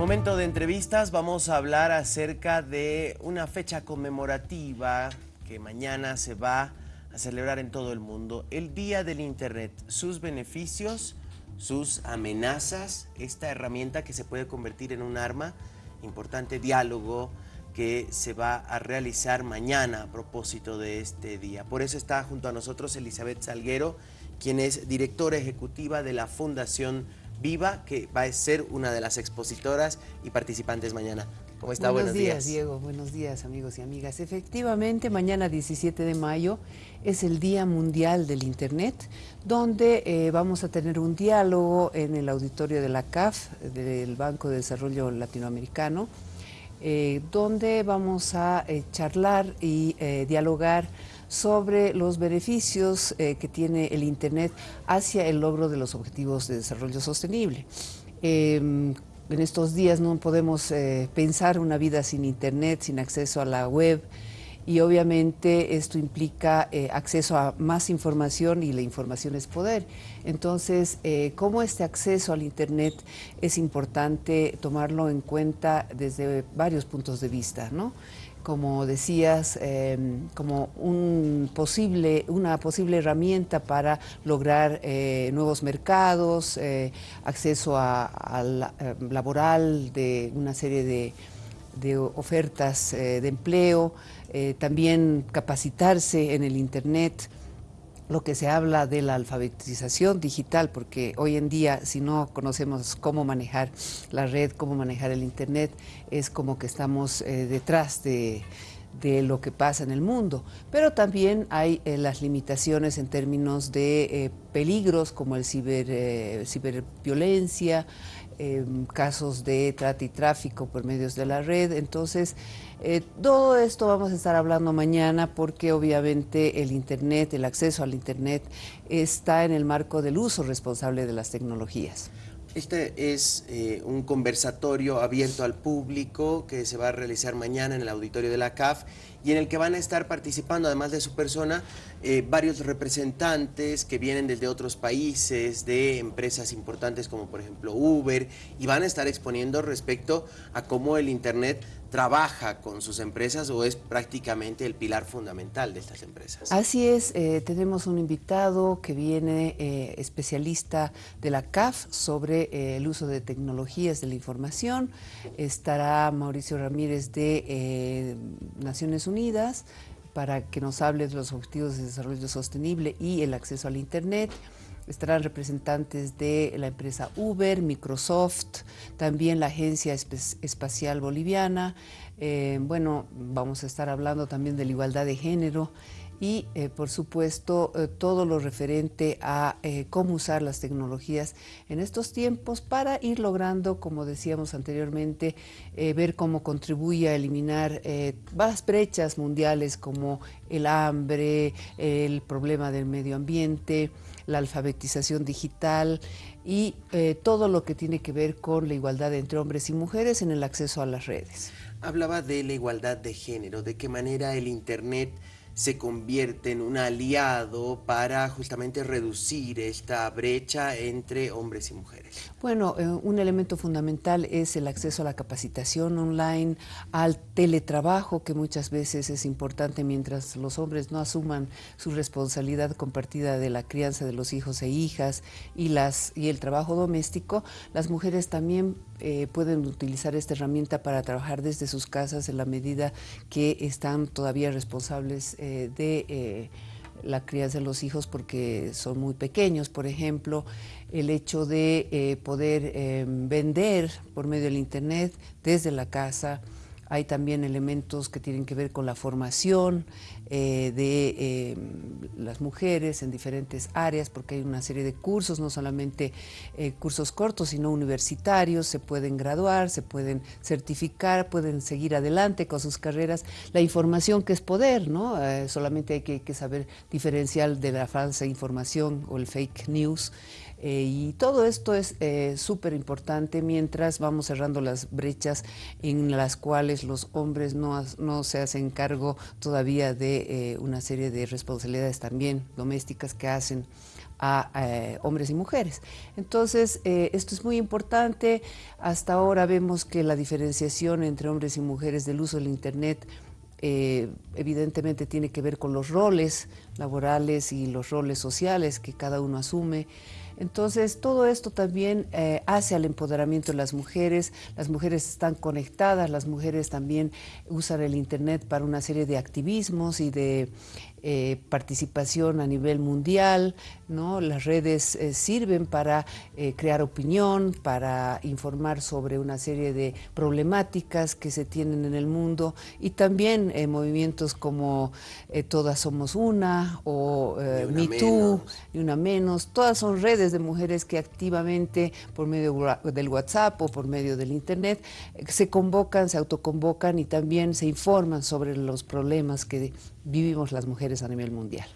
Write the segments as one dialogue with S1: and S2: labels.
S1: Momento de entrevistas, vamos a hablar acerca de una fecha conmemorativa que mañana se va a celebrar en todo el mundo, el Día del Internet, sus beneficios, sus amenazas, esta herramienta que se puede convertir en un arma, importante diálogo que se va a realizar mañana a propósito de este día. Por eso está junto a nosotros Elizabeth Salguero, quien es directora ejecutiva de la Fundación Viva, que va a ser una de las expositoras y participantes mañana. ¿Cómo está?
S2: Buenos, días, Diego. Buenos días, amigos y amigas. Efectivamente, mañana 17 de mayo es el Día Mundial del Internet, donde eh, vamos a tener un diálogo en el auditorio de la CAF, del Banco de Desarrollo Latinoamericano, eh, donde vamos a eh, charlar y dialogar sobre los beneficios eh, que tiene el Internet hacia el logro de los objetivos de desarrollo sostenible. Em, en estos días no podemos eh, pensar una vida sin Internet, sin acceso a la web, y obviamente esto implica eh, acceso a más información y la información es poder. Entonces, cómo este acceso al Internet es importante tomarlo en cuenta desde varios puntos de vista, ¿no? Como decías, em, como un posible, una posible herramienta para lograr eh, nuevos mercados, eh, acceso a, em, laboral de una serie de, de ofertas eh, de empleo, también capacitarse en el Internet, lo que se habla de la alfabetización digital, porque hoy en día si no conocemos cómo manejar la red, cómo manejar el Internet, es como que estamos eh, detrás de, lo que pasa en el mundo. Pero también hay eh, las limitaciones en términos de eh, peligros como el ciber, ciberviolencia, Em, casos de trata y tráfico por medios de la red. Entonces, eh, todo esto vamos a estar hablando mañana porque obviamente el Internet, el acceso al Internet está en el marco del uso responsable de las tecnologías.
S1: Este es eh, un conversatorio abierto al público que se va a realizar mañana en el auditorio de la CAF y en el que van a estar participando, además de su persona, eh, varios representantes que vienen desde otros países, de empresas importantes como por ejemplo Uber, y van a estar exponiendo respecto a cómo el Internet trabaja con sus empresas o es prácticamente el pilar fundamental de estas empresas.
S2: Así es, eh, tenemos un invitado que viene eh, especialista de la CAF sobre el uso de tecnologías de la información. Estará Mauricio Ramírez de Naciones Unidas, para que nos hable de los objetivos de desarrollo sostenible y el acceso al Internet. Estarán representantes de la empresa Uber, Microsoft, también la Agencia Espacial Boliviana. Eh, bueno, vamos a estar hablando también de la igualdad de género y, eh, por supuesto, eh, todo lo referente a eh, cómo usar las tecnologías en estos tiempos para ir logrando, como decíamos anteriormente, ver cómo contribuye a eliminar las brechas mundiales como el hambre, el problema del medio ambiente, la alfabetización digital y todo lo que tiene que ver con la igualdad entre hombres y mujeres en el acceso a las redes.
S1: Hablaba de la igualdad de género, de qué manera el Internet se convierte en un aliado para justamente reducir esta brecha entre hombres y mujeres?
S2: Bueno, eh, un elemento fundamental es el acceso a la capacitación online, al teletrabajo, que muchas veces es importante mientras los hombres no asuman su responsabilidad compartida de la crianza de los hijos e hijas y, las, y el trabajo doméstico, las mujeres también eh, pueden utilizar esta herramienta para trabajar desde sus casas en la medida que están todavía responsables eh, de eh, la crianza de los hijos porque son muy pequeños, por ejemplo, el hecho de poder vender por medio del Internet desde la casa, hay también elementos que tienen que ver con la formación eh, de eh, las mujeres en diferentes áreas, porque hay una serie de cursos, no solamente eh, cursos cortos, sino universitarios, se pueden graduar, se pueden certificar, pueden seguir adelante con sus carreras. La información que es poder, ¿no? solamente hay que, que saber diferenciar de la falsa información o el fake news. Eh, y todo esto es eh, súper importante mientras vamos cerrando las brechas en las cuales los hombres no, no se hacen cargo todavía de eh, una serie de responsabilidades también domésticas que hacen a eh, hombres y mujeres. Entonces, esto es muy importante. Hasta ahora vemos que la diferenciación entre hombres y mujeres del uso del Internet evidentemente tiene que ver con los roles laborales y los roles sociales que cada uno asume. Entonces, todo esto también hace al empoderamiento de las mujeres. Las mujeres están conectadas, las mujeres también usan el Internet para una serie de activismos y de eh, participación a nivel mundial, ¿no? las redes eh, sirven para eh, crear opinión, para informar sobre una serie de problemáticas que se tienen en el mundo y también movimientos como Todas Somos Una o Me Too, y una menos, todas son redes de mujeres que activamente por medio del WhatsApp o por medio del Internet se convocan, se autoconvocan y también se informan sobre los problemas que vivimos las mujeres a nivel mundial.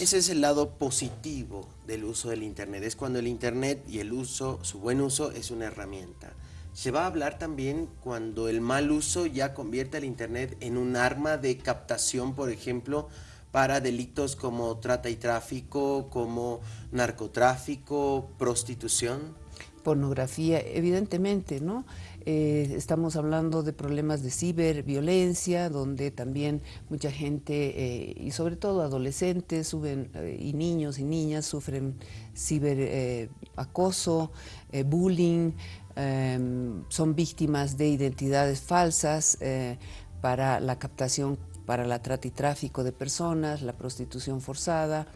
S1: Ese es el lado positivo del uso del Internet, es cuando el Internet y el uso, su buen uso, es una herramienta. Se va a hablar también cuando el mal uso ya convierte al Internet en un arma de captación, por ejemplo, para delitos como trata y tráfico, como narcotráfico, prostitución.
S2: Pornografía, evidentemente, ¿no? Eh, estamos hablando de problemas de ciberviolencia, donde también mucha gente, eh, y sobre todo adolescentes suben, eh, y niños y niñas sufren ciberacoso, bullying, son víctimas de identidades falsas para la captación, para la trata y tráfico de personas, la prostitución forzada,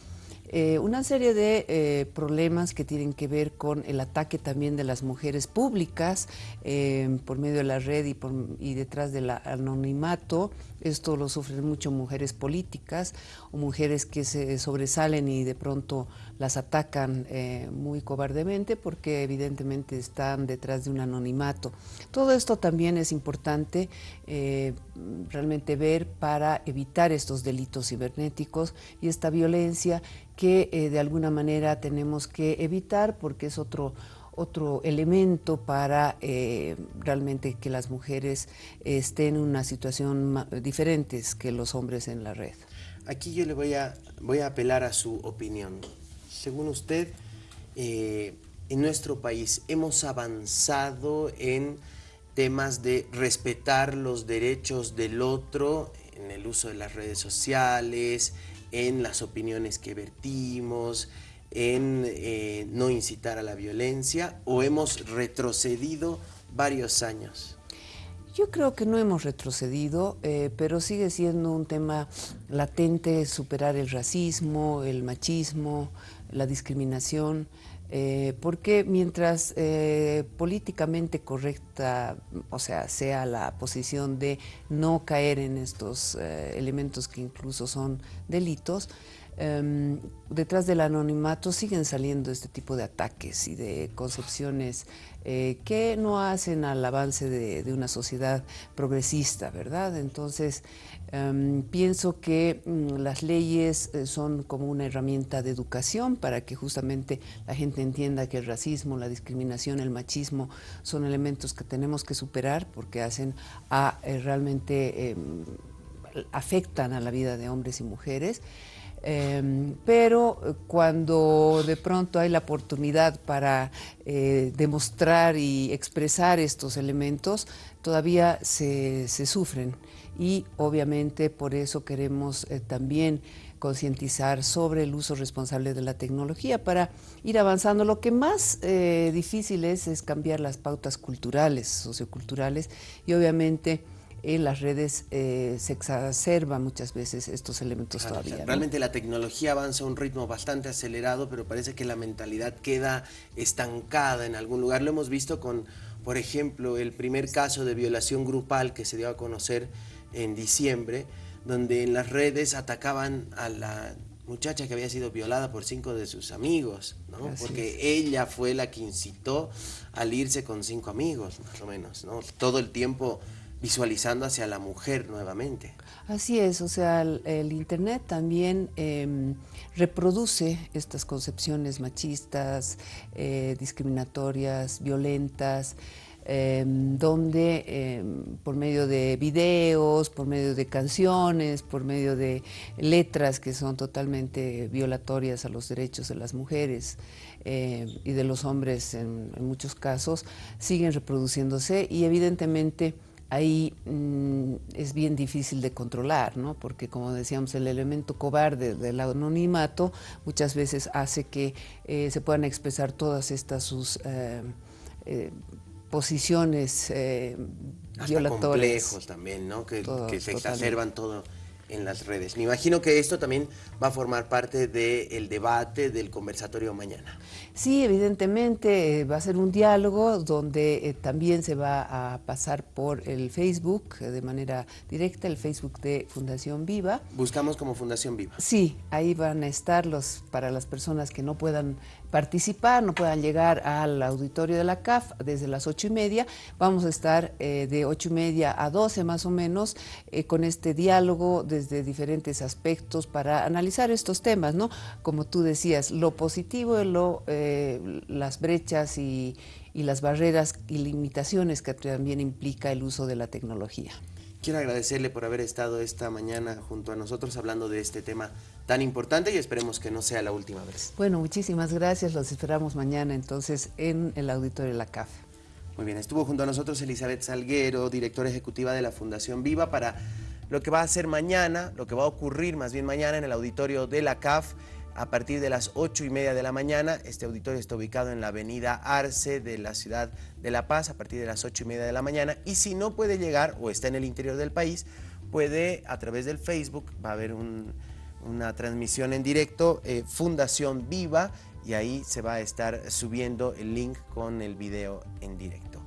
S2: eh, una serie de eh, problemas que tienen que ver con el ataque también de las mujeres públicas eh, por medio de la red y, y detrás del anonimato. Esto lo sufren mucho mujeres políticas o mujeres que se sobresalen y de pronto las atacan muy cobardemente porque evidentemente están detrás de un anonimato. Todo esto también es importante realmente ver para evitar estos delitos cibernéticos y esta violencia que eh, de alguna manera tenemos que evitar porque es otro, otro elemento para eh, realmente que las mujeres estén en una situación diferente que los hombres en la red.
S1: Aquí yo le voy a, voy a apelar a su opinión. Según usted, eh, en nuestro país hemos avanzado en temas de respetar los derechos del otro en el uso de las redes sociales, en las opiniones que vertimos, en eh, no incitar a la violencia o hemos retrocedido varios años?
S2: Yo creo que no hemos retrocedido, eh, pero sigue siendo un tema latente superar el racismo, el machismo, la discriminación. Eh, porque mientras eh, políticamente correcta, o sea, sea la posición de no caer en estos eh, elementos que incluso son delitos, em, detrás del anonimato siguen saliendo este tipo de ataques y de concepciones que no hacen al avance de, de, una sociedad progresista, ¿verdad? Entonces, Em, pienso que mm, las leyes eh, son como una herramienta de educación para que justamente la gente entienda que el racismo, la discriminación, el machismo son elementos que tenemos que superar porque hacen a eh, realmente em, afectan a la vida de hombres y mujeres. Em, pero eh, cuando de pronto hay la oportunidad para demostrar y expresar estos elementos, todavía se sufren y obviamente por eso queremos eh, también concientizar sobre el uso responsable de la tecnología para ir avanzando. Lo que más eh, difícil es es cambiar las pautas culturales, socioculturales y obviamente en las redes eh, se exacerba muchas veces estos elementos todavía.
S1: Realmente la tecnología avanza a un ritmo bastante acelerado, pero parece que la mentalidad queda estancada en algún lugar. Lo hemos visto con, por ejemplo, el primer caso de violación grupal que se dio a conocer en diciembre, donde en las redes atacaban a la muchacha que había sido violada por cinco de sus amigos, ¿no? porque ella fue la que incitó al irse con cinco amigos, más o menos, ¿no? todo el tiempo visualizando hacia la mujer nuevamente.
S2: Así es, o sea, el, Internet también em, reproduce estas concepciones machistas, eh, discriminatorias, violentas, em, donde em, por medio de videos, por medio de canciones, por medio de letras que son totalmente violatorias a los derechos de las mujeres y de los hombres en muchos casos, siguen reproduciéndose y evidentemente ahí mm, es bien difícil de controlar, ¿no? porque como decíamos, el elemento cobarde del anonimato muchas veces hace que eh, se puedan expresar todas estas sus eh, eh, posiciones
S1: Hasta complejos también, ¿no? que, se exacerban todo en las redes. Me imagino que esto también va a formar parte del debate, del conversatorio mañana.
S2: Sí, evidentemente eh, va a ser un diálogo donde eh, también se va a pasar por el Facebook eh, de manera directa, el Facebook de Fundación Viva.
S1: Buscamos como Fundación Viva.
S2: Sí, ahí van a estar los para las personas que no puedan participar, no puedan llegar al auditorio de la CAF desde las ocho y media. Vamos a estar eh, de ocho y media a doce más o menos eh, con este diálogo desde diferentes aspectos para analizar estos temas, ¿no? Como tú decías, lo positivo, lo, eh, las brechas y, y las barreras y limitaciones que también implica el uso de la tecnología.
S1: Quiero agradecerle por haber estado esta mañana junto a nosotros hablando de este tema tan importante y esperemos que no sea la última vez.
S2: Bueno, muchísimas gracias. Los esperamos mañana entonces en el auditorio de la CAF.
S1: Muy bien, estuvo junto a nosotros Elizabeth Salguero, directora ejecutiva de la Fundación Viva, para lo que va a ser mañana, lo que va a ocurrir más bien mañana en el auditorio de la CAF a partir de las ocho y media de la mañana. Este auditorio está ubicado en la avenida Arce de la ciudad de La Paz a partir de las ocho y media de la mañana. Y si no puede llegar o está en el interior del país, puede a través del Facebook, va a haber una transmisión en directo, eh, Fundación Viva, y ahí se va a estar subiendo el link con el video en directo.